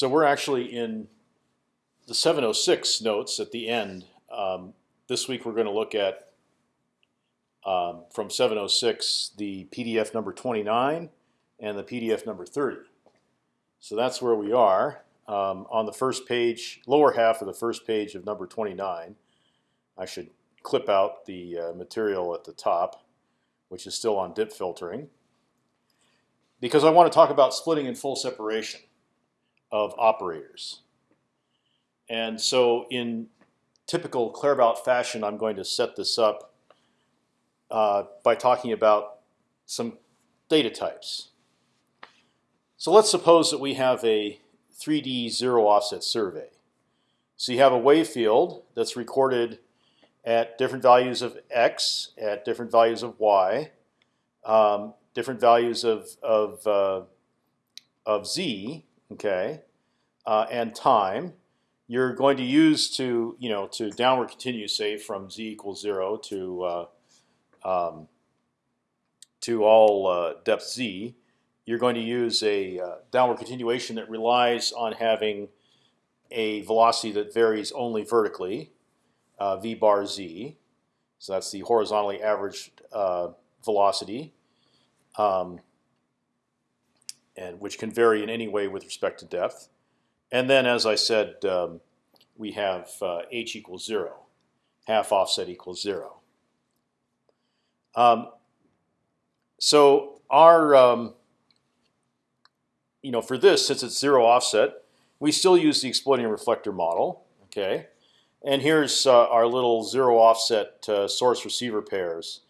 So we're actually in the 706 notes at the end. Um, this week we're going to look at um, from 706 the PDF number 29 and the PDF number 30. So that's where we are um, on the first page, lower half of the first page of number 29. I should clip out the uh, material at the top, which is still on dip filtering, because I want to talk about splitting and full separation of operators. And so in typical Claerbout fashion, I'm going to set this up uh, by talking about some data types. So let's suppose that we have a 3D zero offset survey. So you have a wave field that's recorded at different values of x, at different values of y, um, different values of of uh, of z, okay, uh, and time. You're going to use to you know to downward continue, say from z equals zero to uh, um, to all uh, depth z. You're going to use a uh, downward continuation that relies on having a velocity that varies only vertically, uh, v bar z. So that's the horizontally averaged velocity. Um, and which can vary in any way with respect to depth. And then, as I said, um, we have uh, h equals zero, half offset equals zero. Um, so our, um, you know, for this, since it's zero offset, we still use the exploding reflector model. Okay, and here's uh, our little zero offset uh, source receiver pairs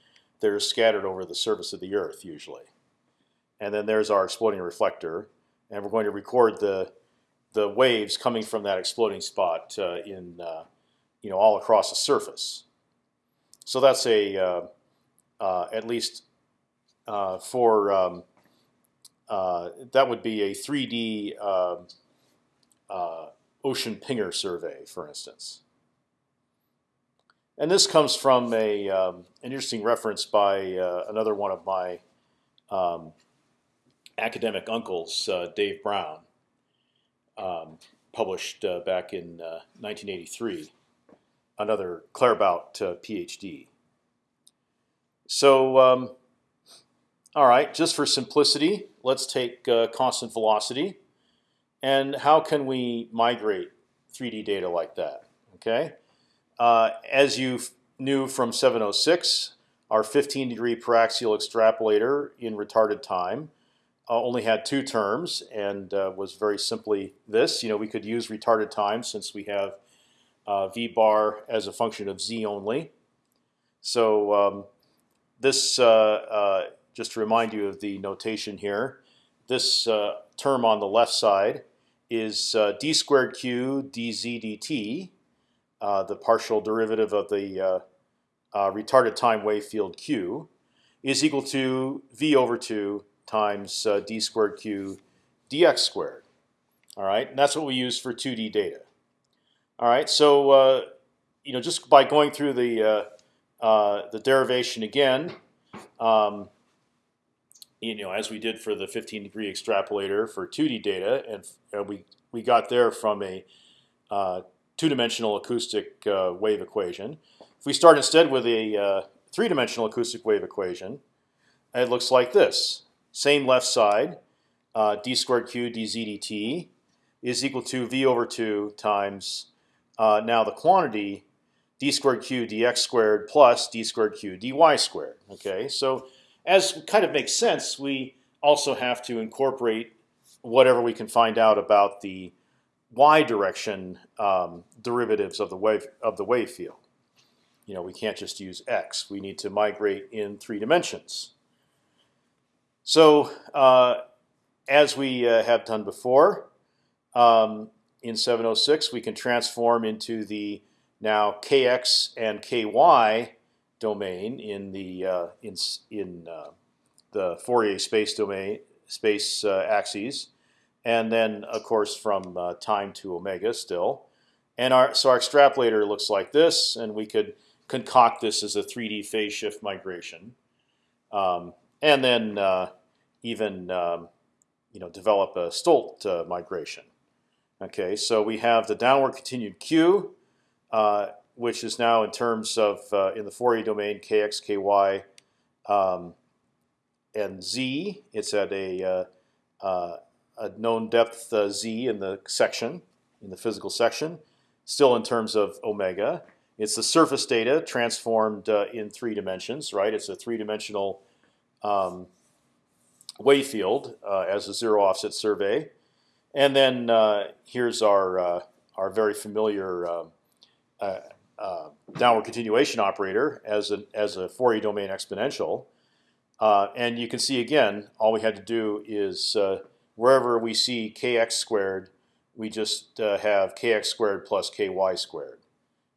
that are scattered over the surface of the Earth usually. And then there's our exploding reflector, and we're going to record the the waves coming from that exploding spot uh, in uh, you know all across the surface. So that's a uh, uh at least uh, for um, uh, that would be a 3D um, ocean pinger survey, for instance. And this comes from a um, an interesting reference by another one of my um, academic uncles, Dave Brown um, published uh, back in uh, 1983, another Claerbout uh, PhD. So, um, all right, just for simplicity, let's take uh, constant velocity, and how can we migrate 3D data like that? Okay, uh, as you knew from 706, our 15 degree paraxial extrapolator in retarded time uh, only had two terms and uh, was very simply this. You know, we could use retarded time since we have uh, v bar as a function of z only. So um, this, just to remind you of the notation here, this term on the left side is d squared q dz dt, uh, the partial derivative of the uh, uh, retarded time wave field q, is equal to v over 2 times uh, d squared q dx squared. All right, and that's what we use for 2D data. All right, so uh, you know just by going through the uh, uh, the derivation again, um, you know as we did for the 15 degree extrapolator for 2D data, and uh, we we got there from a uh, two-dimensional acoustic wave equation. If we start instead with a three-dimensional acoustic wave equation, it looks like this. Same left side, uh, d squared q dz dt is equal to v over 2 times uh, now the quantity d squared q dx squared plus d squared q dy squared. Okay, so as kind of makes sense, we also have to incorporate whatever we can find out about the y direction um, derivatives of the wave of the wave field. You know, we can't just use x. We need to migrate in three dimensions. So uh, as we uh, have done before, um, in 706 we can transform into the now kx and ky domain in the uh, in in uh, the Fourier space domain space uh, axes, and then of course from uh, time to omega still. And our so our extrapolator looks like this, and we could concoct this as a 3D phase shift migration, um, and then even um, you know develop a Stolt uh, migration. Okay, so we have the downward continued Q, uh, which is now in terms of uh, in the Fourier domain kx, ky, um, and z. It's at a, uh, uh a known depth uh, z in the section, in the physical section, still in terms of omega. It's the surface data transformed in three dimensions, right? It's a three-dimensional um, wave field as a zero offset survey. And then uh, here's our uh, our very familiar um, uh, uh, downward continuation operator as a as a Fourier domain exponential. Uh, and you can see again, all we had to do is wherever we see kx squared, we just have kx squared plus ky squared,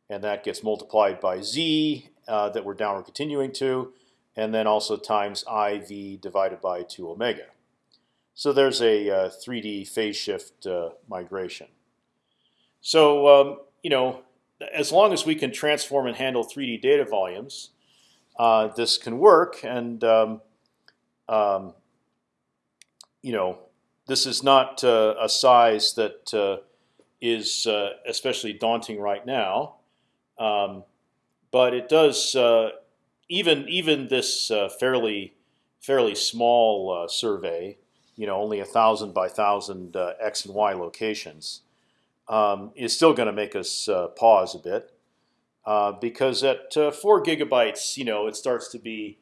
and that gets multiplied by z that we're downward continuing to, and then also times iv divided by two omega. So there's a uh, 3D phase shift uh, migration. So um, you know, as long as we can transform and handle 3D data volumes, uh, this can work. And um, um, you know, this is not uh, a size that uh, is uh, especially daunting right now, um, but it does even even this fairly fairly small survey you know only a thousand by thousand uh, x and y locations, um, is still going to make us uh, pause a bit uh, because at uh, four gigabytes, you know, it starts to be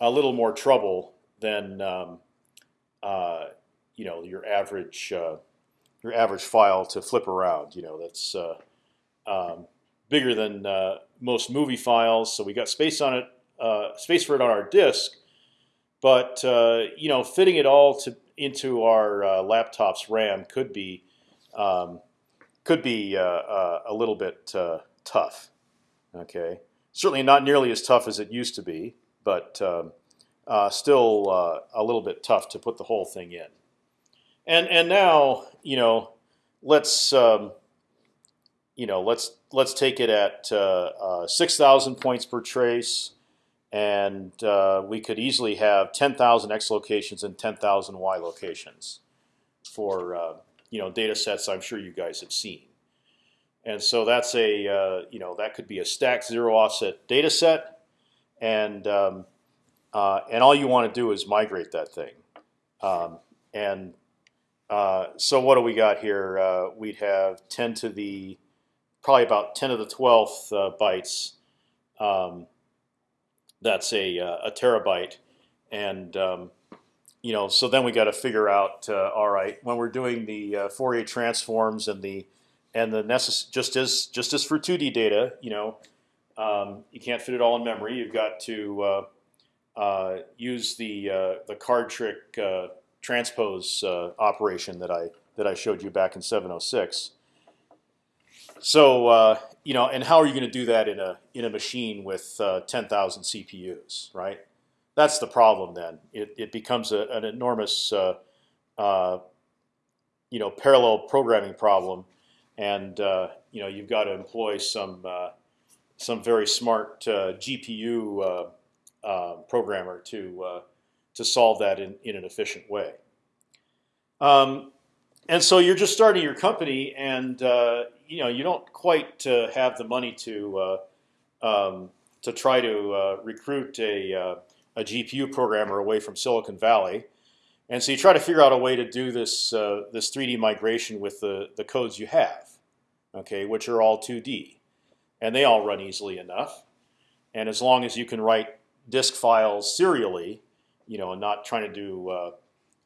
a little more trouble than um, uh, you know your average uh, your average file to flip around. You know, that's um, bigger than most movie files, so we got space on it, space for it on our disk. But you know, fitting it all to into our uh, laptop's RAM could be um, could be uh, uh, a little bit uh, tough. Okay, certainly not nearly as tough as it used to be, but um, uh, still uh, a little bit tough to put the whole thing in. And and now you know let's um, you know let's let's take it at six thousand points per trace and uh, we could easily have 10,000 x locations and 10,000 y locations for uh, you know data sets I'm sure you guys have seen. And so that's a uh, you know that could be a stacked zero offset data set, and um, uh, and all you want to do is migrate that thing. Um, and uh, so what do we got here? Uh, we'd have 10 to the probably about 10 to the 12th bytes. Um, that's a uh, a terabyte, and um, you know, so then we got to figure out. Uh, all right, when we're doing the uh, Fourier transforms and the and the necess just as just as for 2D data, you know, um, you can't fit it all in memory. You've got to uh, uh, use the uh, the card trick transpose operation that I that I showed you back in 706. So uh, you know, and how are you going to do that in a in a machine with uh, 10,000 CPUs, right? That's the problem. Then it, it becomes a, an enormous, uh, uh, you know, parallel programming problem, and uh, you know you've got to employ some uh, some very smart GPU programmer to to solve that in in an efficient way. Um, and so you're just starting your company, and uh, you know you don't quite uh, have the money to uh, um, to try to uh, recruit a uh, a GPU programmer away from Silicon Valley, and so you try to figure out a way to do this this 3D migration with the the codes you have, okay, which are all 2D, and they all run easily enough, and as long as you can write disk files serially, you know, and not trying to do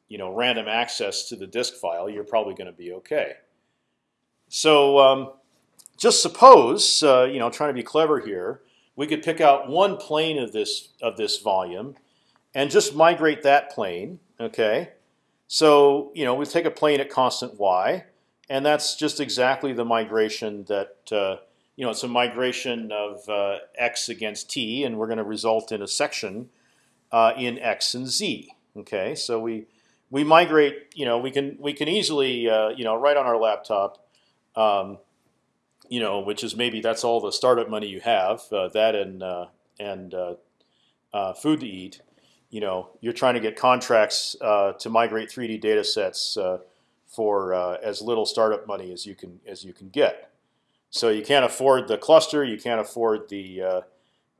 you know random access to the disk file, you're probably going to be okay. So um, just suppose, uh, you know, trying to be clever here, we could pick out one plane of this of this volume, and just migrate that plane. Okay, so you know we take a plane at constant y, and that's just exactly the migration that uh, you know it's a migration of uh, x against t, and we're going to result in a section uh, in x and z. Okay, so we we migrate. You know, we can we can easily uh, you know right on our laptop. Um, you know, which is maybe that's all the startup money you have. Uh, that and uh, and uh, uh, food to eat. You know, you're trying to get contracts uh, to migrate 3D data sets for uh, as little startup money as you can as you can get. So you can't afford the cluster, you can't afford the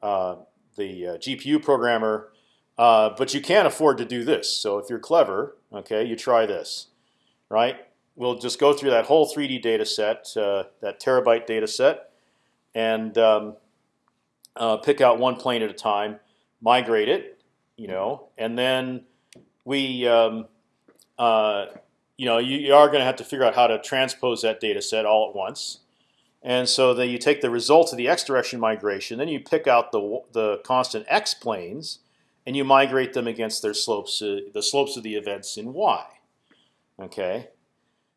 the GPU programmer, but you can afford to do this. So if you're clever, okay, you try this, right? We'll just go through that whole 3D data set, uh, that terabyte data set, and um, pick out one plane at a time, migrate it, you know, and then we um, uh, you know, you, you are going to have to figure out how to transpose that data set all at once. And so then you take the results of the x direction migration, then you pick out the the constant x planes, and you migrate them against their slopes, uh, the slopes of the events in y. Okay,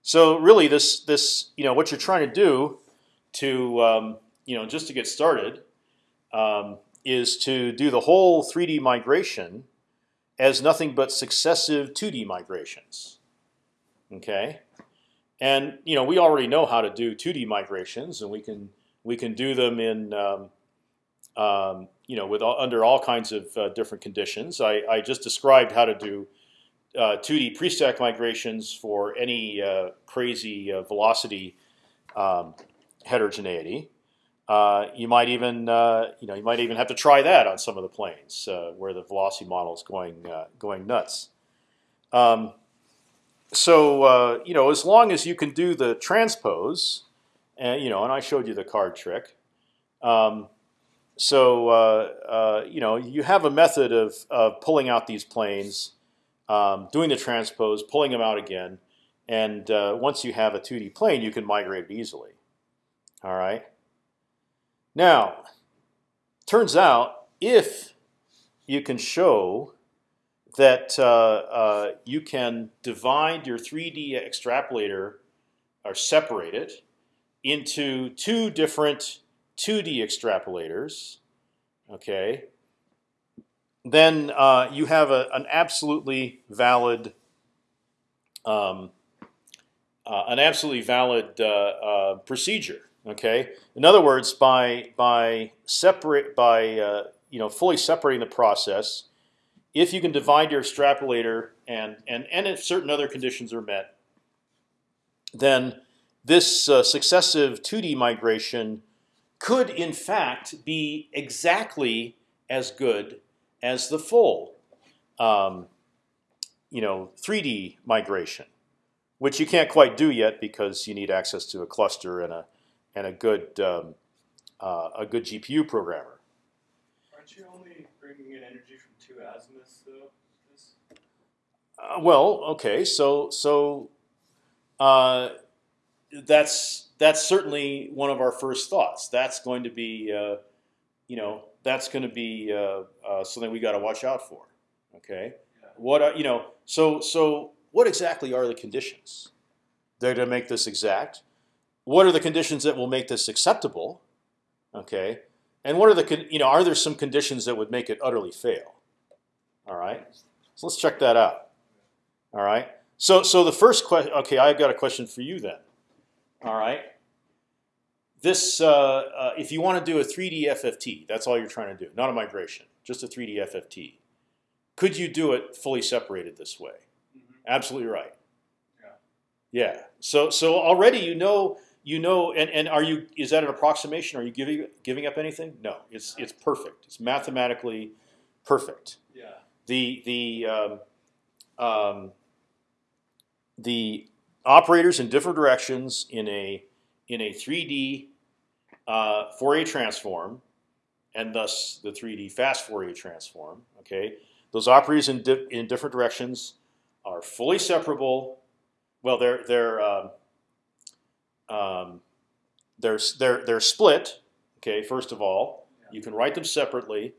so really this this you know what you're trying to do to um, you know just to get started um, is to do the whole 3D migration as nothing but successive 2D migrations. Okay, and you know we already know how to do 2D migrations, and we can we can do them in um, um, you know with under all kinds of uh, different conditions. I, I, just described how to do uh, 2D pre-stack migrations for any uh, crazy uh, velocity um, heterogeneity. Uh, you might even uh, you know you might even have to try that on some of the planes where the velocity model is going going nuts. Um, so uh, you know, as long as you can do the transpose, and you know, and I showed you the card trick. Um, so uh, uh, you know, you have a method of, of pulling out these planes, um, doing the transpose, pulling them out again, and uh, once you have a 2D plane, you can migrate it easily. All right. Now, turns out if you can show that uh, uh, you can divide your 3D extrapolator or separate it into two different 2D extrapolators. Okay, then uh, you have a, an absolutely valid um, uh, an absolutely valid uh, uh, procedure. Okay, in other words, by by separate by you know fully separating the process if you can divide your extrapolator and and and if certain other conditions are met, then this uh, successive 2D migration could in fact be exactly as good as the full, um, you know, 3D migration, which you can't quite do yet because you need access to a cluster and a and a good um, uh, a good GPU programmer. Aren't you only bringing in energy from two azimuths, though? Uh, well, okay, so so uh, that's that's certainly one of our first thoughts. That's going to be, uh, you know, that's going to be uh, uh, something we got to watch out for. Okay, yeah. what are, you know? So so what exactly are the conditions? They're going to make this exact. What are the conditions that will make this acceptable? Okay, and what are the you know are there some conditions that would make it utterly fail? All right, so let's check that out. All right. So so the first question. Okay, I've got a question for you then. All right. This uh, uh, if you want to do a 3D FFT, that's all you're trying to do, not a migration, just a 3D FFT. Could you do it fully separated this way? Mm -hmm. Absolutely right. Yeah. Yeah. So so already you know you know, and, and are you is that an approximation? Are you giving giving up anything? No, it's it's perfect. It's mathematically perfect. Yeah. The the um, um, the operators in different directions in a in a 3D uh, Fourier transform, and thus the 3D fast Fourier transform. Okay, those operators in di in different directions are fully separable. Well, they're they're um, um, they're they're they're split. Okay, first of all, you can write them separately,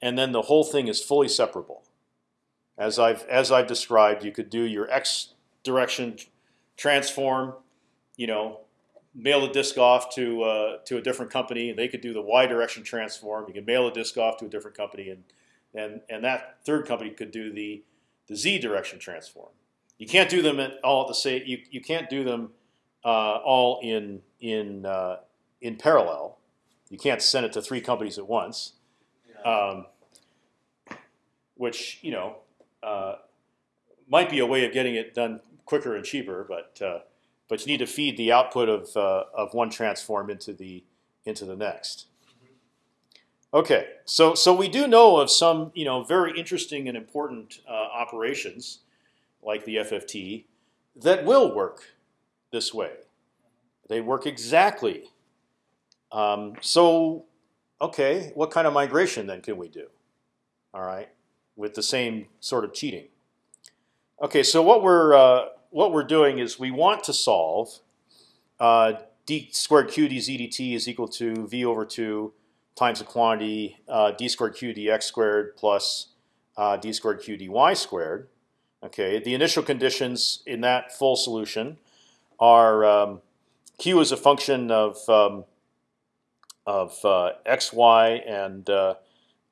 and then the whole thing is fully separable. As I've as I've described, you could do your x direction transform. You know, mail a disk off to uh, to a different company, and they could do the y direction transform. You can mail a disk off to a different company, and and and that third company could do the the z direction transform. You can't do them at all at the same. You you can't do them uh, all in in uh, in parallel. You can't send it to three companies at once, um, which you know uh, might be a way of getting it done quicker and cheaper, but uh, but you need to feed the output of uh, of one transform into the into the next. Okay, so so we do know of some you know very interesting and important uh, operations like the FFT that will work this way. They work exactly. Um, so, okay, what kind of migration then can we do? All right, with the same sort of cheating. Okay, so what we're uh, what we're doing is we want to solve uh, d squared q dz dt is equal to v over two times the quantity uh, d squared q dx squared plus uh, d squared q dy squared. Okay, the initial conditions in that full solution are um, q is a function of um, of uh, x, y, and uh,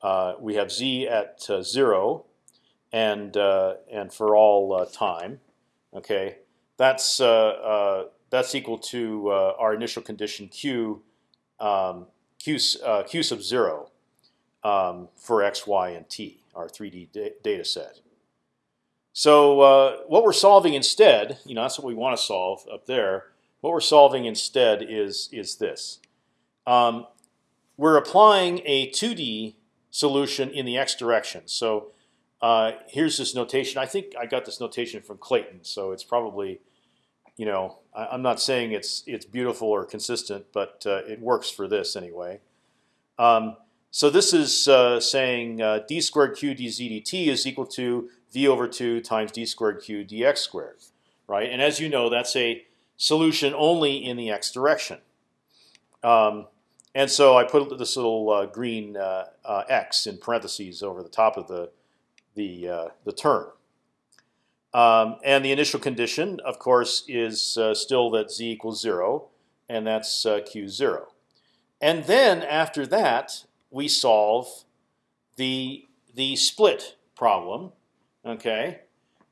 uh, we have z at uh, zero, and and for all time. Okay, that's that's equal to our initial condition q um, q q sub zero um, for x, y, and t, our 3D da data set. So uh, what we're solving instead, you know, that's what we want to solve up there. What we're solving instead is is this. Um, we're applying a 2D solution in the x direction. So uh, here's this notation. I think I got this notation from Clayton, so it's probably, you know, I, am not saying it's it's beautiful or consistent, but uh, it works for this anyway. Um, so this is uh, saying uh, d squared q dz dt is equal to v over 2 times d squared q dx squared, right? And as you know, that's a solution only in the x direction. Um, and so I put this little uh, green uh, x in parentheses over the top of the the uh, the term. Um, and the initial condition, of course, is uh, still that z equals zero, and that's uh, q zero. And then after that, we solve the the split problem Okay,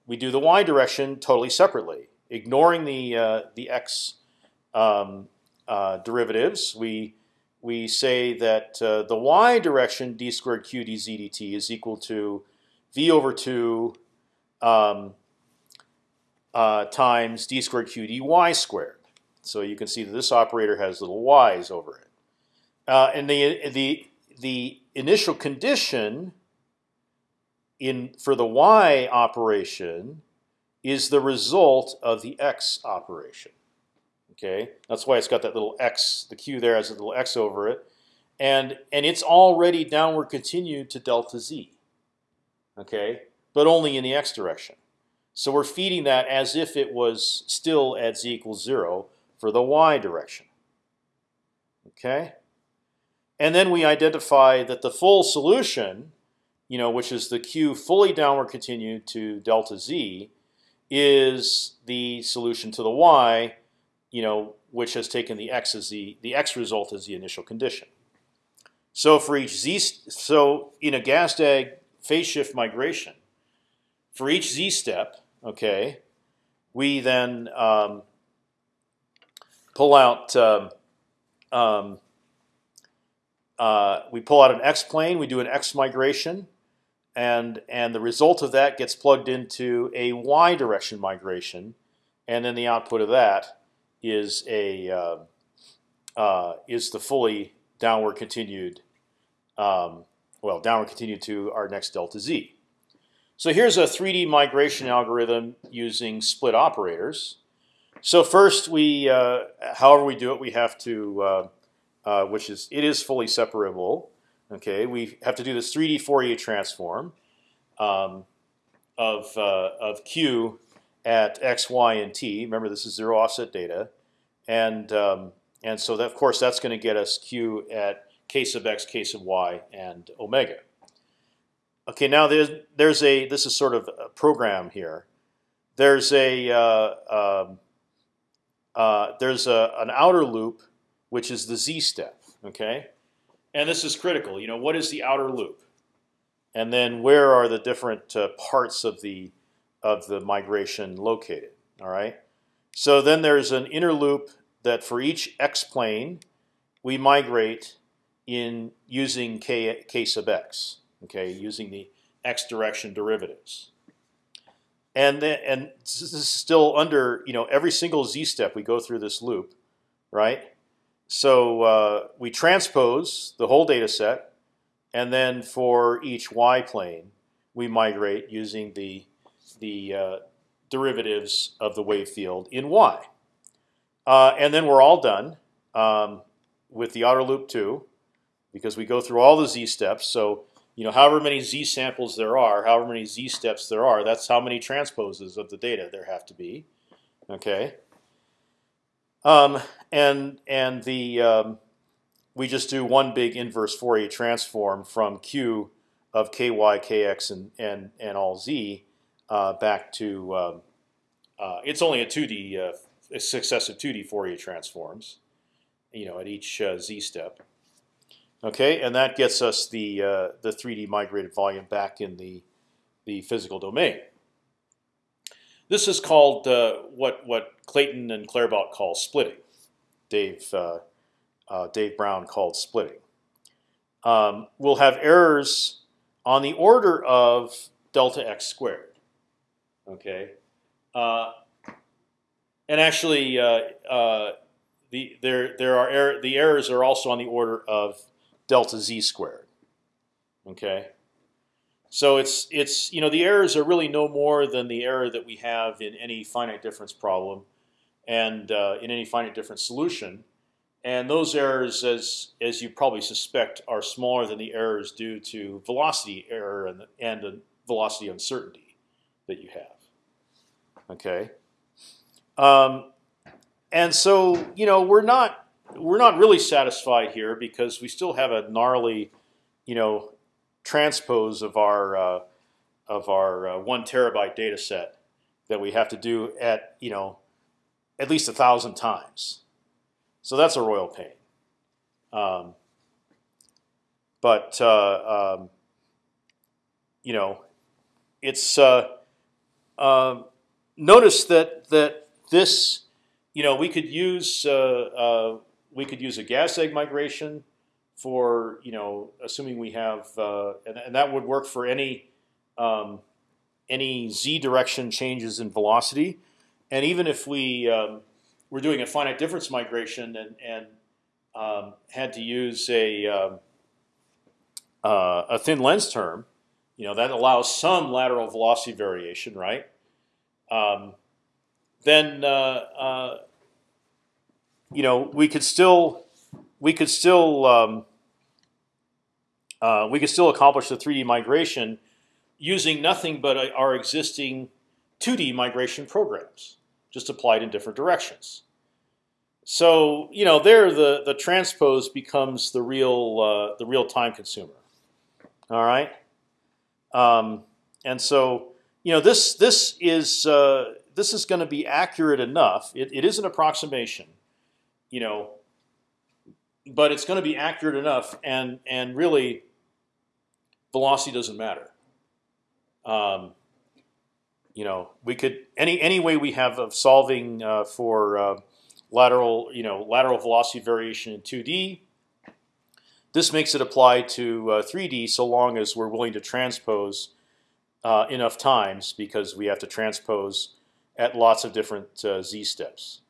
we do the y direction totally separately, ignoring the uh, the x um, uh, derivatives. We we say that uh, the y direction d squared q dz dt is equal to v over two um, uh, times d squared q dy squared. So you can see that this operator has little y's over it. Uh, and the the the initial condition in for the y operation is the result of the x operation. Okay, that's why it's got that little x. The q there has a little x over it, and and it's already downward continued to delta z. Okay, but only in the x direction. So we're feeding that as if it was still at z equals zero for the y direction. Okay, and then we identify that the full solution you know, which is the q fully downward continued to delta z, is the solution to the y, you know, which has taken the x as the the x result as the initial condition. So for each z, so in a Gazdag phase shift migration, for each z step, okay, we then um, pull out. Um, um, uh, we pull out an x plane. We do an x migration and and the result of that gets plugged into a y direction migration, and then the output of that is a uh, uh, is the fully downward continued, um, well, downward continued to our next delta z. So here's a 3D migration algorithm using split operators. So first, we, uh, however we do it, we have to, uh, uh, which is it is fully separable. Okay, we have to do this 3D Fourier transform um, of uh, of q at x, y, and t. Remember, this is zero offset data, and um, and so that, of course that's going to get us q at k sub x, k sub y, and omega. Okay, now there's there's a this is sort of a program here. There's a uh, um, uh, there's a, an outer loop which is the z step. Okay, and this is critical. You know, what is the outer loop? And then where are the different uh, parts of the of the migration located? All right. So then there's an inner loop that for each x plane we migrate in using k k sub x. Okay, using the x direction derivatives. and then and this is still under you know every single z step we go through this loop, right? So uh, we transpose the whole data set, and then for each y plane, we migrate using the the uh, derivatives of the wave field in y. Uh, and then we're all done um, with the outer loop too, because we go through all the z steps. So you know, however many z samples there are, however many z steps there are, that's how many transposes of the data there have to be. Okay. Um, and and the um, we just do one big inverse Fourier transform from Q of ky, kx, and and and all z uh, back to um, uh, it's only a 2D uh, successive 2D Fourier transforms, you know, at each uh, z step. Okay, and that gets us the uh, the 3D migrated volume back in the the physical domain. This is called uh, what what Clayton and Claerbout call splitting. Dave uh, uh, Dave Brown called splitting. Um, we'll have errors on the order of delta x squared. Okay, uh, and actually, uh, the there there are error, the errors are also on the order of delta z squared. Okay, so it's it's you know the errors are really no more than the error that we have in any finite difference problem, and uh, in any finite difference solution. And those errors, as as you probably suspect, are smaller than the errors due to velocity error and and the velocity uncertainty that you have. Okay, um, and so you know we're not we're not really satisfied here because we still have a gnarly, you know, transpose of our uh, of our uh, one terabyte data set that we have to do at you know at least a thousand times. So that's a royal pain. Um, but uh, um, you know, it's uh, um, notice that that this you know we could use uh, uh, we could use a Gazdag migration for you know assuming we have uh, and, and, that would work for any um, any z direction changes in velocity, and even if we um, were doing a finite difference migration and and um, had to use a um, uh, a thin lens term, you know that allows some lateral velocity variation, right? Um, then uh, uh, you know, we could still we could still um, uh, we could still accomplish the 3D migration using nothing but our existing 2D migration programs, just applied in different directions. So you know, there the the transpose becomes the real uh, the real time consumer. All right, um, and so you know this this is uh, this is going to be accurate enough. It, it is an approximation you know, but it's going to be accurate enough, and and really, velocity doesn't matter. Um, you know, we could any any way we have of solving uh, for uh, lateral, you know, lateral velocity variation in 2D. This makes it apply to uh, 3D so long as we're willing to transpose uh, enough times because we have to transpose at lots of different uh, z steps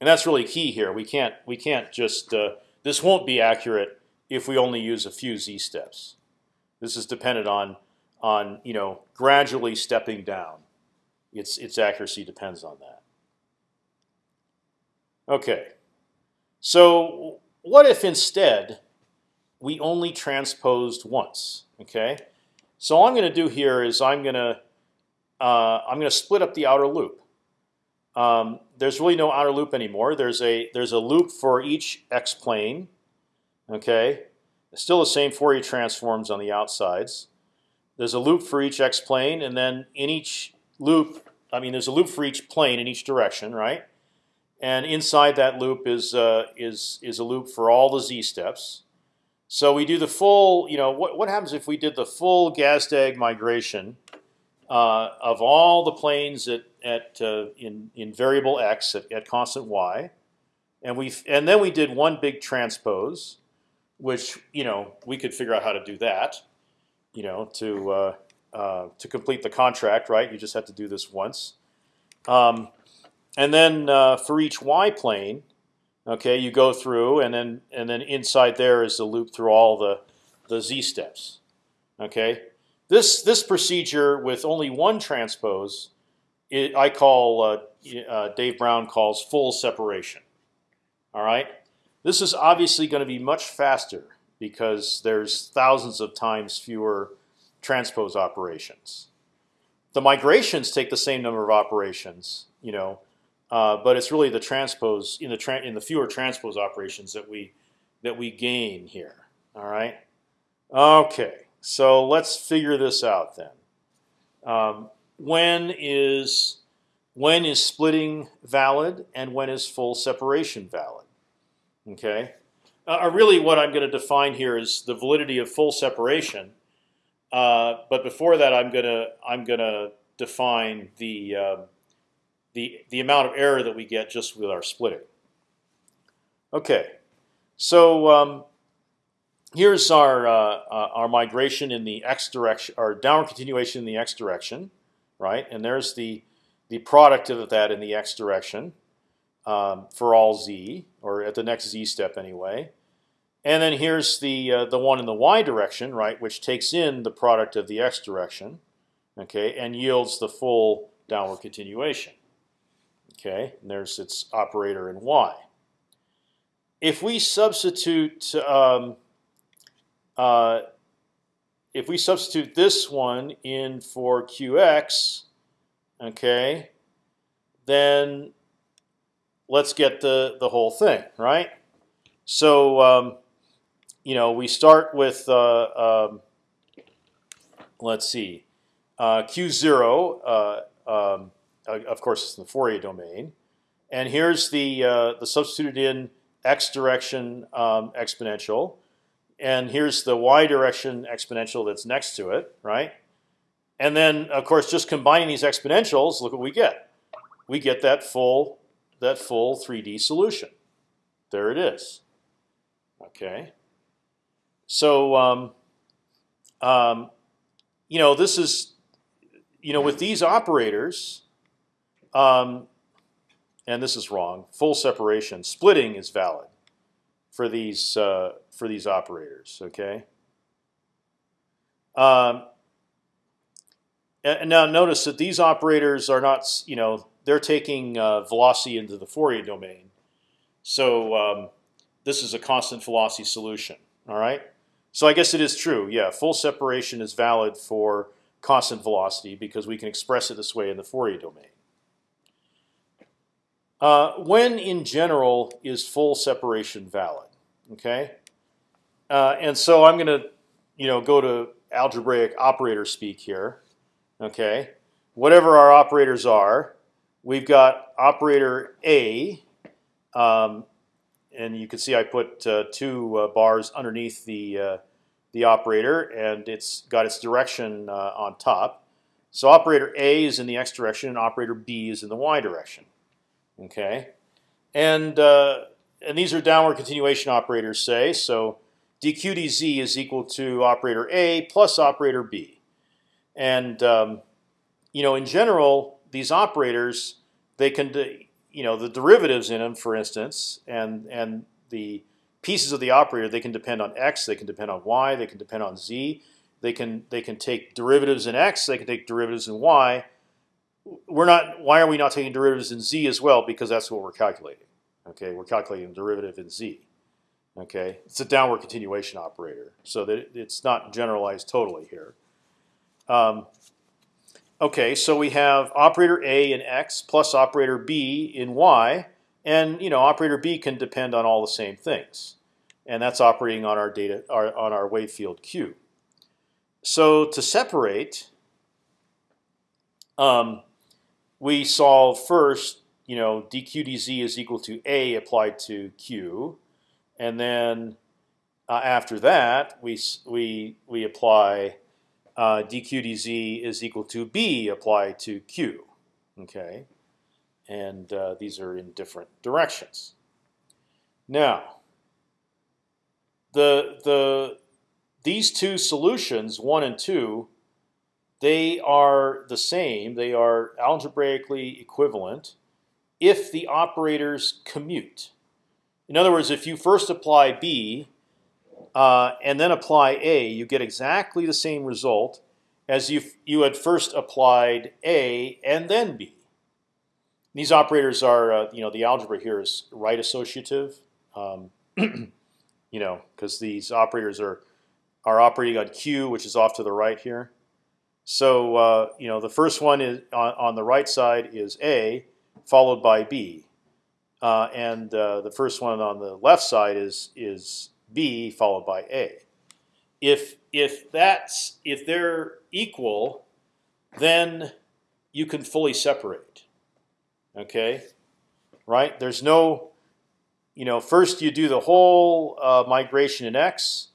and that's really key here. We can't we can't just uh, this won't be accurate if we only use a few z steps. This is dependent on on you know gradually stepping down. Its its accuracy depends on that. Okay, so what if instead we only transposed once? Okay, so all I'm going to do here is I'm going to uh, I'm going to split up the outer loop. Um, there's really no outer loop anymore. There's a there's a loop for each x plane. Okay, it's still the same Fourier transforms on the outsides. There's a loop for each x plane, and then in each loop, I mean, there's a loop for each plane in each direction, right? And inside that loop is uh, is is a loop for all the z steps. So we do the full. You know, what what happens if we did the full Gazdag migration uh, of all the planes at at uh, in in variable x at, at constant y, and we and then we did one big transpose, which you know we could figure out how to do that, you know, to uh, uh, to complete the contract, right? You just have to do this once. Um, and then uh, for each y plane, okay, you go through, and then and then inside there is the loop through all the the z steps. Okay, this this procedure with only one transpose, it, I call uh, uh, Dave Brown calls full separation. All right, this is obviously going to be much faster because there's thousands of times fewer transpose operations. The migrations take the same number of operations, you know, uh, but it's really the transpose in the in the fewer transpose operations that we that we gain here. All right. Okay, so let's figure this out then. Um, when is when is splitting valid and when is full separation valid? Okay. Uh, really, what I'm going to define here is the validity of full separation. Uh, but before that, I'm gonna I'm gonna define the uh, the the amount of error that we get just with our splitting. Okay, so um, here's our uh, uh, our migration in the x direction, our downward continuation in the x direction, right? And there's the the product of that in the x direction um, for all z, or at the next z step anyway. And then here's the uh, the one in the y direction, right, which takes in the product of the x direction, okay, and yields the full downward continuation. Okay, and there's its operator in y. If we substitute um, uh, if we substitute this one in for qx, okay, then let's get the the whole thing right. So um, you know, we start with uh, um, let's see, uh, q zero. Uh, um, of course, it's in the Fourier domain, and here's the uh, the substituted in x direction um, exponential, and here's the y direction exponential that's next to it, right? And then, of course, just combining these exponentials, look what we get. We get that full that full 3D solution. There it is. Okay. So, um, um, you know, this is, you know, with these operators, um, and this is wrong. Full separation, splitting is valid for these uh, for these operators. Okay. Um, and now notice that these operators are not, you know, they're taking uh, velocity into the Fourier domain. So um, this is a constant velocity solution. All right. So I guess it is true. Yeah, full separation is valid for constant velocity because we can express it this way in the Fourier domain. Uh, when in general is full separation valid? Okay, uh, and so I'm going to, you know, go to algebraic operator speak here. Okay, whatever our operators are, we've got operator A um, and you can see I put uh, two uh, bars underneath the uh, the operator, and it's got its direction uh, on top. So operator A is in the x direction, and operator B is in the y direction. Okay, and uh, and these are downward continuation operators, say so. dq dz is equal to operator A plus operator B, and um, you know in general these operators they can you know the derivatives in them, for instance, and and the pieces of the operator they can depend on x, they can depend on y, they can depend on z. They can they can take derivatives in x, they can take derivatives in y. We're not. Why are we not taking derivatives in z as well? Because that's what we're calculating. Okay, we're calculating derivative in z. Okay, it's a downward continuation operator, so that it's not generalized totally here. Um, Okay, so we have operator A in x plus operator B in y, and you know operator B can depend on all the same things, and that's operating on our data our, on our wave field Q. So to separate, um, we solve first. You know, dq dz is equal to a applied to q, and then uh, after that we we we apply uh, dq dz is equal to b applied to q. Okay, and uh, these are in different directions. Now, the the these two solutions, one and two, they are the same. They are algebraically equivalent if the operators commute. In other words, if you first apply b uh, and then apply a, you get exactly the same result as you you had first applied a and then b. These operators are, uh, you know, the algebra here is right associative, um, you know, because these operators are are operating on q, which is off to the right here. So uh, you know, the first one is on, on the right side is a, followed by b, uh, and uh, the first one on the left side is is b followed by a. If if that's if they're equal, then you can fully separate. Okay, right? There's no, you know, first you do the whole uh, migration in x,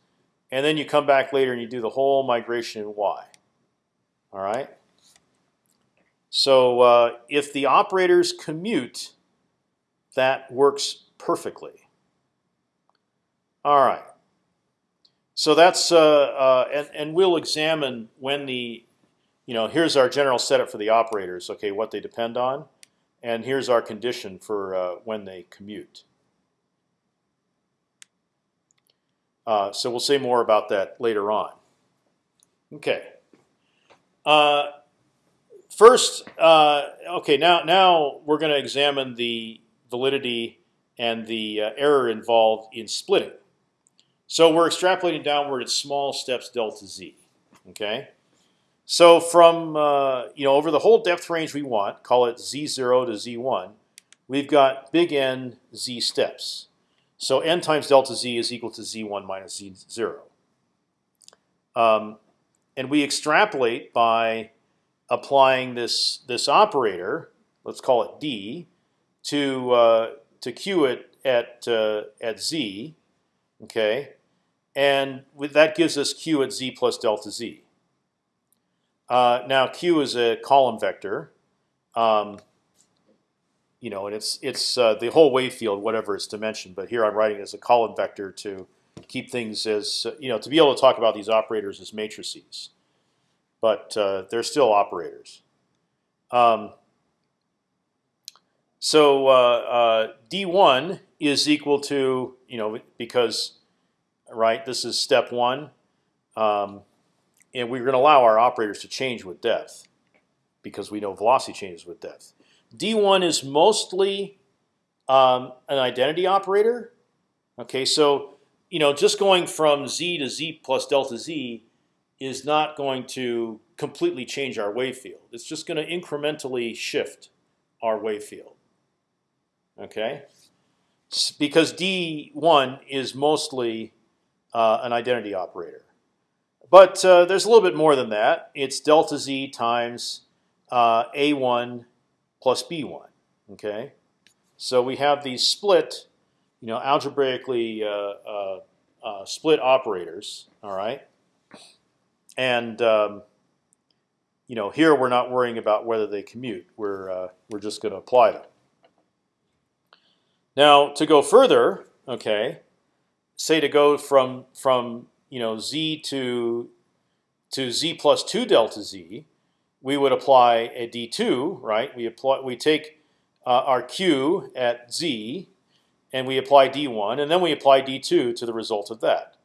and then you come back later and you do the whole migration in y. All right. So uh, if the operators commute, that works perfectly. All right. So that's uh, uh, and and we'll examine when the, you know, here's our general setup for the operators. Okay, what they depend on, and here's our condition for uh, when they commute. Uh, so we'll say more about that later on. Okay. Uh, first, uh, okay, now now we're going to examine the validity and the uh, error involved in splitting. So we're extrapolating downward at small steps delta z. Okay. So from uh, you know over the whole depth range we want, call it z0 to z1, we've got big N z steps. So n times delta z is equal to z1 minus z0. Um, and we extrapolate by applying this this operator, let's call it d, to uh, to q it at uh, at z, okay, and with, that gives us q at z plus delta z. Uh, now q is a column vector, um, you know, and it's it's uh, the whole wave field, whatever its dimension. But here I'm writing it as a column vector to keep things as you know to be able to talk about these operators as matrices, but uh, they're still operators. Um, so uh, uh d1 is equal to you know because right this is step one, um, and we're going to allow our operators to change with depth because we know velocity changes with depth. D1 is mostly um, an identity operator. Okay, so you know, just going from z to z plus delta z is not going to completely change our wave field. It's just going to incrementally shift our wave field. Okay, because d1 is mostly uh, an identity operator, but uh, there's a little bit more than that. It's delta z times uh, a1 plus b1. Okay, so we have these split you know, algebraically uh, uh, uh, split operators. All right, and um, you know, here we're not worrying about whether they commute. We're we're just going to apply them. Now, to go further, okay, say to go from from you know z to to z plus two delta z, we would apply a d2, right? We apply we take uh, our q at z and we apply d1, and then we apply d2 to the result of that.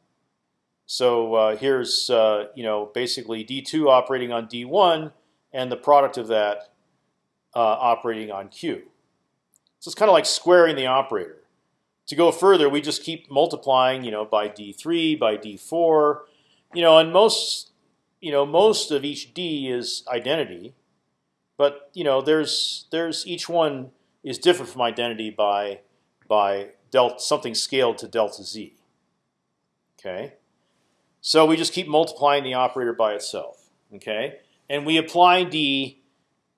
So uh, here's uh, you know basically d2 operating on d1, and the product of that uh, operating on q. So it's kind of like squaring the operator. To go further, we just keep multiplying, you know, by d3, by d4, you know, and most, you know, most of each d is identity, but you know, there's there's each one is different from identity by by delta something scaled to delta z. Okay, so we just keep multiplying the operator by itself. Okay, and we apply d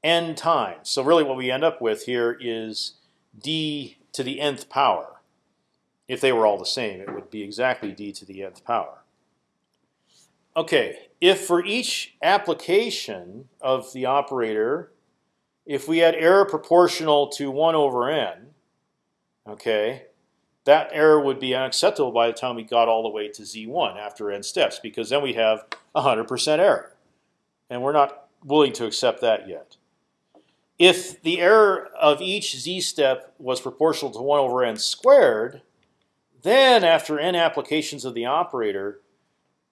n times. So really, what we end up with here is d to the nth power. If they were all the same, it would be exactly d to the nth power. Okay, if for each application of the operator, if we had error proportional to 1 over n, okay, that error would be unacceptable by the time we got all the way to z1 after n steps, because then we have 100% error. and we're not willing to accept that yet. If the error of each z step was proportional to 1 over n squared, then after n applications of the operator,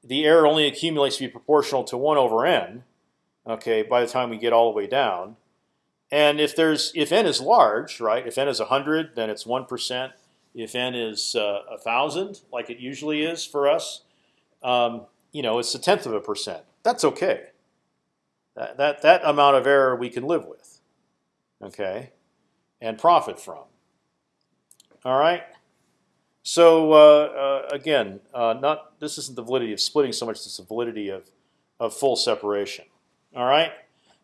the error only accumulates to be proportional to 1 over n. Okay, by the time we get all the way down, and if there's if n is large, right? If n is 100, then it's one percent. If n is uh, a thousand, like it usually is for us, um, you know, it's a tenth of a percent. That's okay. That that that amount of error we can live with okay, and profit from. All right. So uh, uh, again, uh, not this isn't the validity of splitting so much as the validity of of full separation. All right.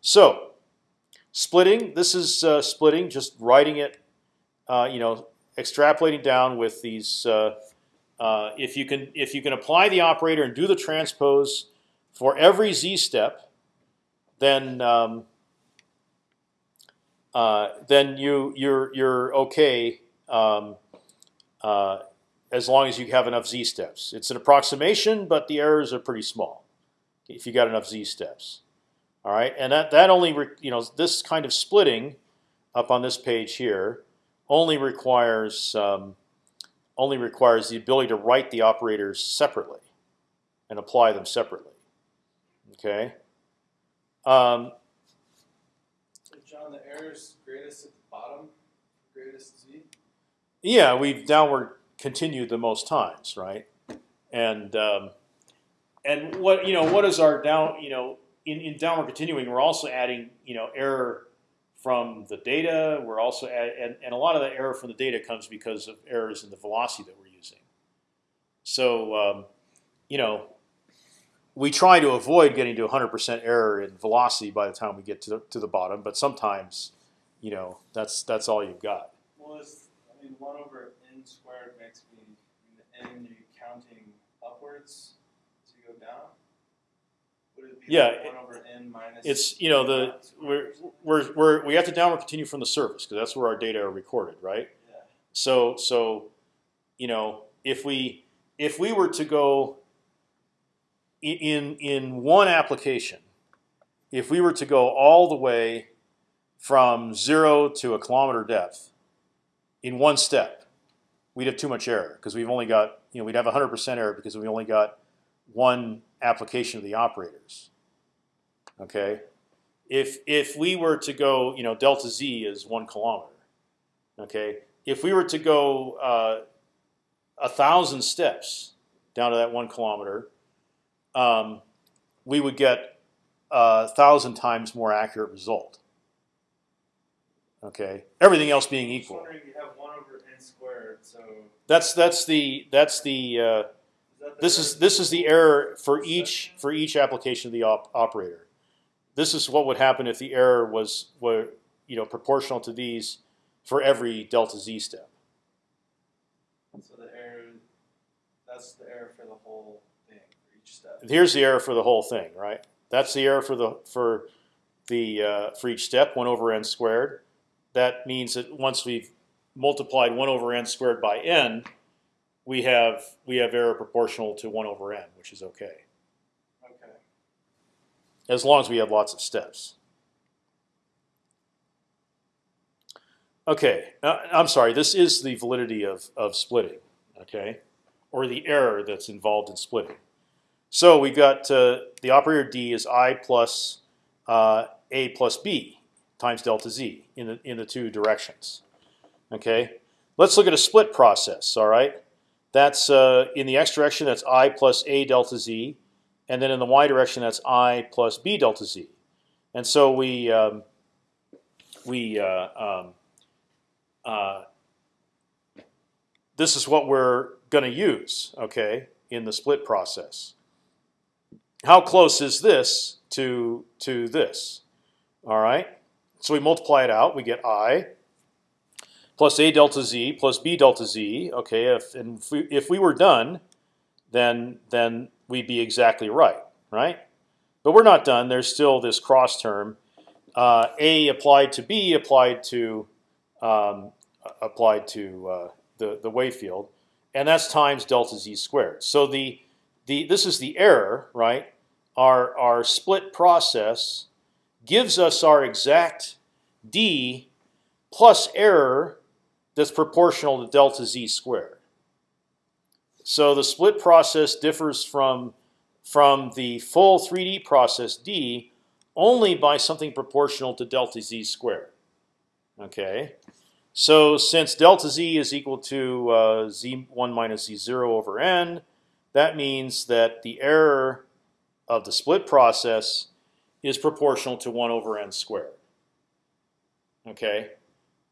So splitting. This is uh, splitting. Just writing it. Uh, you know, extrapolating down with these. Uh, if you can if you can apply the operator and do the transpose for every z step, then um, uh, then you you're you're okay um, uh, as long as you have enough z steps. It's an approximation, but the errors are pretty small if you got enough z steps. All right, and that that only you know this kind of splitting up on this page here only requires um, only requires the ability to write the operators separately and apply them separately. Okay. Um, John, the error is greatest at the bottom, greatest z. Yeah, we've downward continued the most times, right? And um, and what you know, what is our down? You know, in, in downward continuing, we're also adding you know error from the data. We're also add, and and a lot of the error from the data comes because of errors in the velocity that we're using. So um, you know, we try to avoid getting to 100% error in velocity by the time we get to the, to the bottom, but sometimes, you know, that's that's all you've got. Well, I mean, one over n squared makes me the n you're counting upwards you go down. Would it be Yeah, like one over n minus? It's you know the we're we're, we're we have to downward continue from the surface because that's where our data are recorded, right? Yeah. So so, you know, if we if we were to go in in one application, if we were to go all the way from zero to a kilometer depth in one step, we'd have too much error because we've only got you know we'd have 100% error because we only got one application of the operators. Okay, if if we were to go you know delta z is one kilometer. Okay, if we were to go uh, a thousand steps down to that one kilometer, um, we would get a thousand times more accurate result. Okay, everything else being equal. wondering, you have one over n squared, so That's that's the that's the uh, the this is this is the error for each for each application of the op operator. This is what would happen if the error was were you know proportional to these for every delta z step. So the error, that's the error for the whole thing for each step. Here's the error for the whole thing, right? That's the error for the for the uh, for each step, one over n squared. That means that once we've multiplied one over n squared by n, we have we have error proportional to one over n, which is okay, Okay. as long as we have lots of steps. Okay, uh, I'm sorry. This is the validity of of splitting, okay, or the error that's involved in splitting. So we've got uh, the operator d is i plus uh, a plus b times delta z in the in the two directions. Okay, let's look at a split process. All right, that's uh, in the x direction that's i plus a delta z, and then in the y direction that's i plus b delta z. And so we um, we uh, um, uh, this is what we're going to use. Okay, in the split process how close is this to to this? All right. So we multiply it out. We get i plus a delta z plus b delta z. Okay. If and if we, if we were done, then then we'd be exactly right, right? But we're not done. There's still this cross term. Uh, a applied to b applied to um, applied to uh, the the wave field, and that's times delta z squared. So the the this is the error, right, our our split process gives us our exact d plus error that's proportional to delta z squared. So the split process differs from from the full 3D process d only by something proportional to delta z squared. Okay, so since delta z is equal to uh, z1 minus z0 over n, that means that the error of the split process is proportional to 1 over n squared. Okay,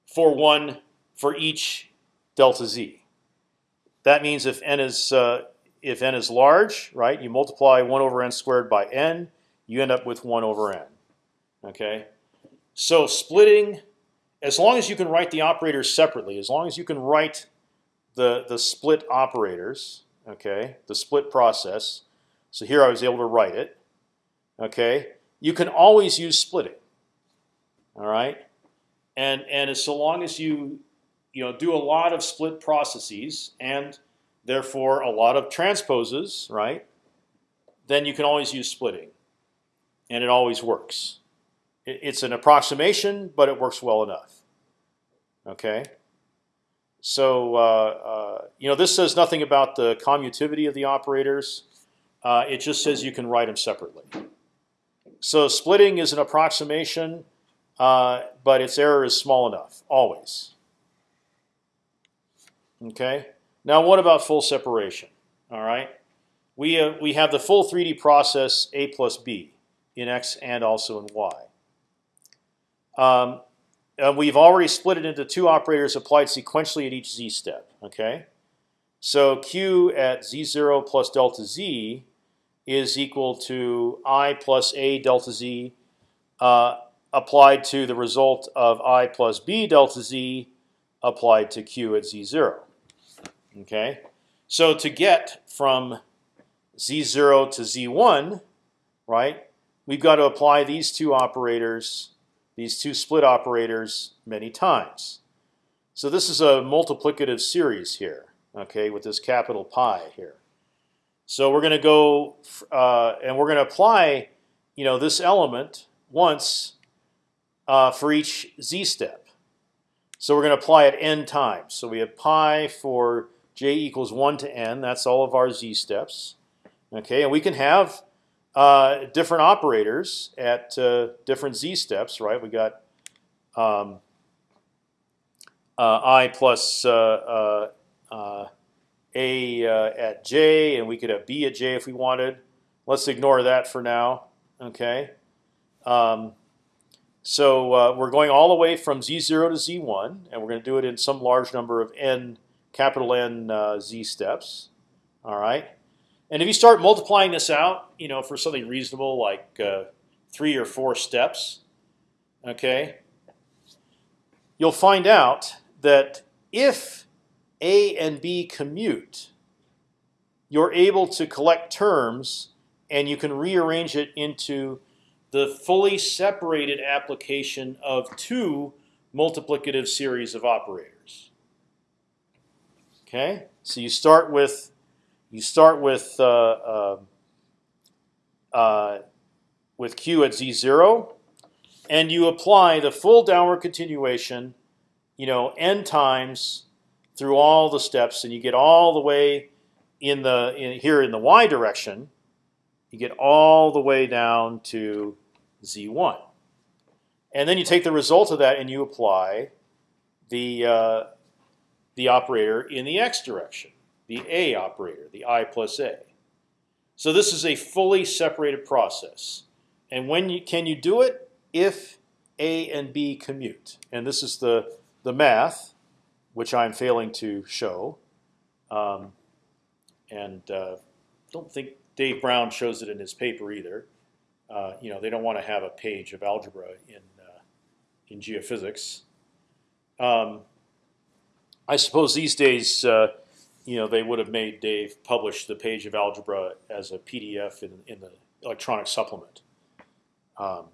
for one for each delta z. That means if n is uh, if n is large, right, you multiply 1 over n squared by n, you end up with 1 over n. Okay, so splitting, as long as you can write the operators separately, as long as you can write the the split operators, okay, the split process. So here I was able to write it. Okay, you can always use splitting. All right, and and as so long as you you know do a lot of split processes and therefore a lot of transposes, right? Then you can always use splitting, and it always works. It's an approximation, but it works well enough. Okay. So uh, uh, you know this says nothing about the commutivity of the operators. Uh, it just says you can write them separately. So splitting is an approximation, uh, but its error is small enough always. Okay. Now what about full separation? All right. We uh, we have the full 3D process a plus b in x and also in y. Um, and we've already split it into two operators applied sequentially at each z step. Okay. So q at z0 plus delta z is equal to i plus a delta z uh, applied to the result of i plus b delta z applied to q at z0. Okay, so to get from z0 to z1, right, we've got to apply these two operators, these two split operators, many times. So this is a multiplicative series here, okay, with this capital pi here. So we're going to go uh, and we're going to apply, you know, this element once uh, for each z step. So we're going to apply it n times. So we have pi for j equals one to n. That's all of our z steps. Okay, and we can have uh, different operators at uh, different z steps, right? We got um, uh, i plus uh, uh, a uh, at j, and we could have b at j if we wanted. Let's ignore that for now. Okay. Um, so we're going all the way from z0 to z1, and we're going to do it in some large number of n, capital N uh, z steps. All right. And if you start multiplying this out, you know, for something reasonable like uh, three or four steps, okay, you'll find out that if a and B commute, you're able to collect terms and you can rearrange it into the fully separated application of two multiplicative series of operators. Okay, so you start with you start with uh, uh, uh, with q at z zero, and you apply the full downward continuation, you know, n times through all the steps, and you get all the way in the in, here in the y direction. You get all the way down to z1, and then you take the result of that and you apply the uh, the operator in the x direction, the a operator, the i plus a. So this is a fully separated process, and when you can you do it if a and b commute, and this is the the math which I'm failing to show, um, and uh, don't think Dave Brown shows it in his paper either. Uh, you know, they don't want to have a page of algebra in uh, in geophysics. Um, I suppose these days, uh, you know, they would have made Dave publish the page of algebra as a PDF in, in the electronic supplement. Um,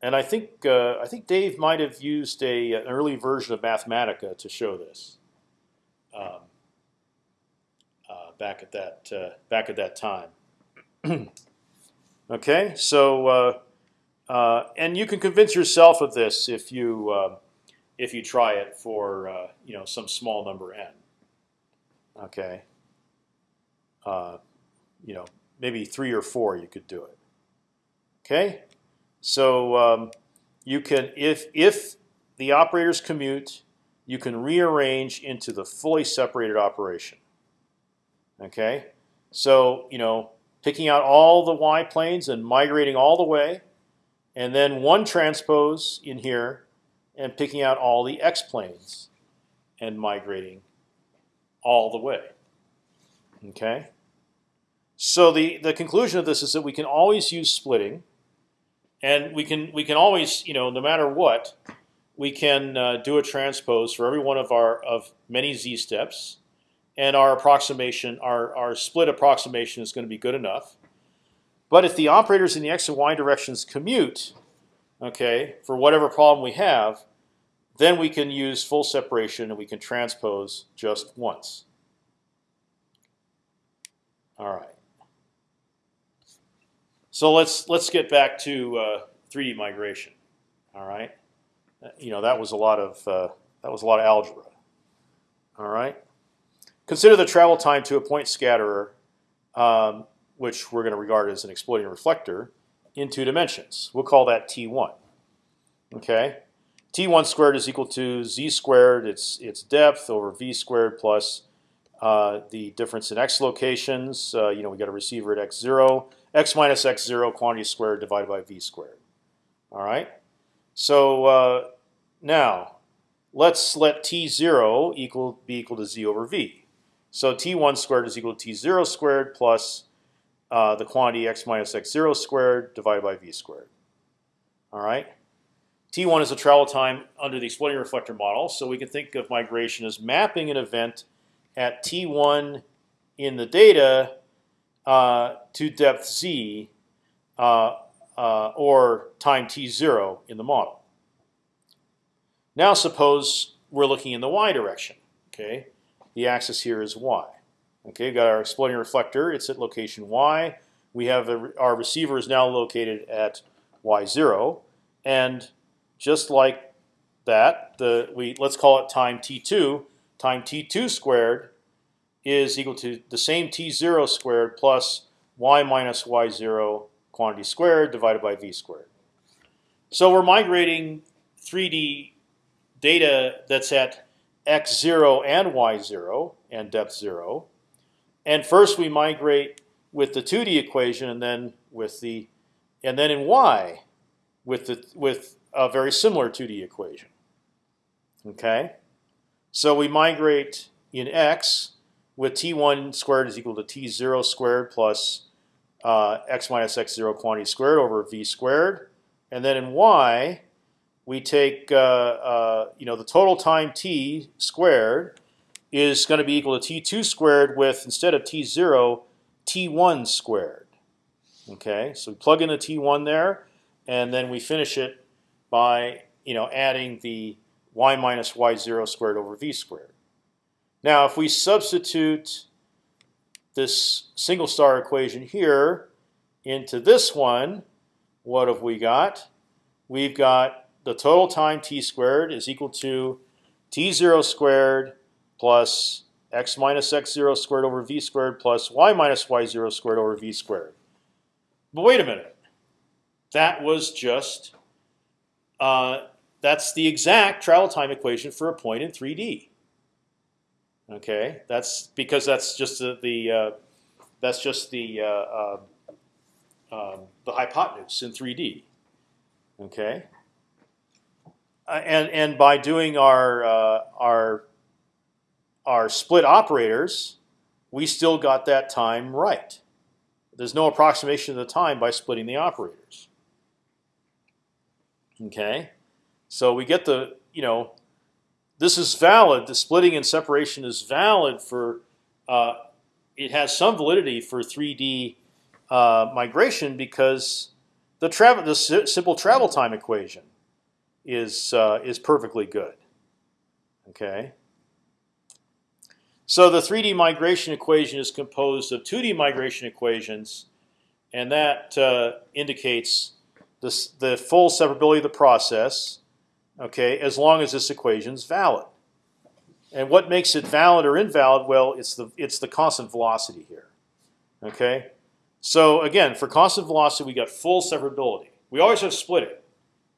and I think uh, I think Dave might have used a an early version of Mathematica to show this. Um, uh, back at that uh, back at that time. okay, so uh, uh, and you can convince yourself of this if you uh, if you try it for uh, you know some small number n. Okay. Uh, you know, maybe three or four, you could do it. Okay, so um, you can if if the operators commute, you can rearrange into the fully separated operation. Okay, so you know, picking out all the y planes and migrating all the way, and then one transpose in here, and picking out all the x planes, and migrating all the way. Okay. So the the conclusion of this is that we can always use splitting, and we can we can always you know no matter what, we can uh, do a transpose for every one of our of many z steps, and our approximation our our split approximation is going to be good enough. But if the operators in the x and y directions commute, okay, for whatever problem we have, then we can use full separation and we can transpose just once. All right. So let's let's get back to uh, 3D migration. All right, you know that was a lot of uh, that was a lot of algebra. All right. Consider the travel time to a point scatterer, um, which we're going to regard as an exploding reflector, in two dimensions. We'll call that t1. Okay. t1 squared is equal to z squared. Its its depth over v squared plus uh, the difference in x locations. Uh, you know we got a receiver at x zero x minus x zero quantity squared divided by v squared. All right. So uh, now let's let t zero equal be equal to z over v. So t1 squared is equal to t0 squared plus uh, the quantity x minus x0 squared divided by v squared. All right. T1 is the travel time under the exploding reflector model, so we can think of migration as mapping an event at T1 in the data uh, to depth z uh, uh, or time t0 in the model. Now suppose we're looking in the y direction. Okay, the axis here is y. Okay, we've got our exploding reflector. It's at location y. We have a, our receiver is now located at y0, and just like that, the we let's call it time t2. Time t2 squared is equal to the same t0 squared plus y minus y0 quantity squared divided by v squared. So we're migrating 3D data that's at x0 and y0 and depth 0. And first we migrate with the 2D equation and then with the and then in y with the with a very similar 2D equation. Okay? So we migrate in x with t1 squared is equal to t0 squared plus uh, x minus x0 quantity squared over v squared. And then in y, we take uh, uh, you know the total time t squared is going to be equal to t2 squared with instead of t0 t1 squared. Okay, so we plug in the t1 there, and then we finish it by you know adding the y minus y0 squared over v squared. Now, if we substitute this single star equation here into this one, what have we got? We've got the total time t squared is equal to t0 squared plus x minus x0 squared over v squared plus y minus y0 squared over v squared. But wait a minute. That was just, uh, that's the exact travel time equation for a point in 3D. Okay, that's because that's just the, the uh, that's just the uh, uh, um, the hypotenuse in 3D. Okay, uh, and and by doing our uh, our our split operators, we still got that time right. There's no approximation of the time by splitting the operators. Okay, so we get the you know this is valid. The splitting and separation is valid for. Uh, it has some validity for 3D uh, migration because the travel, the simple travel time equation, is uh, is perfectly good. Okay. So the 3D migration equation is composed of 2D migration equations and that uh, indicates the full separability of the process. Okay, as long as this equation is valid. And what makes it valid or invalid? Well, it's the it's the constant velocity here. Okay, so again, for constant velocity, we got full separability. We always have split it,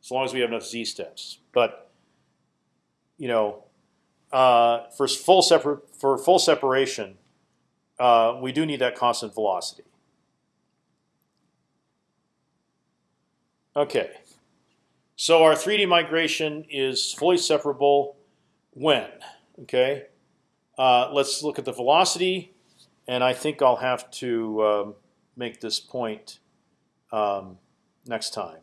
as long as we have enough z steps. But you know, uh, for full separ for full separation, uh, we do need that constant velocity. Okay, so our 3D migration is fully separable when Okay, uh, let's look at the velocity, and I think I'll have to um, make this point um, next time.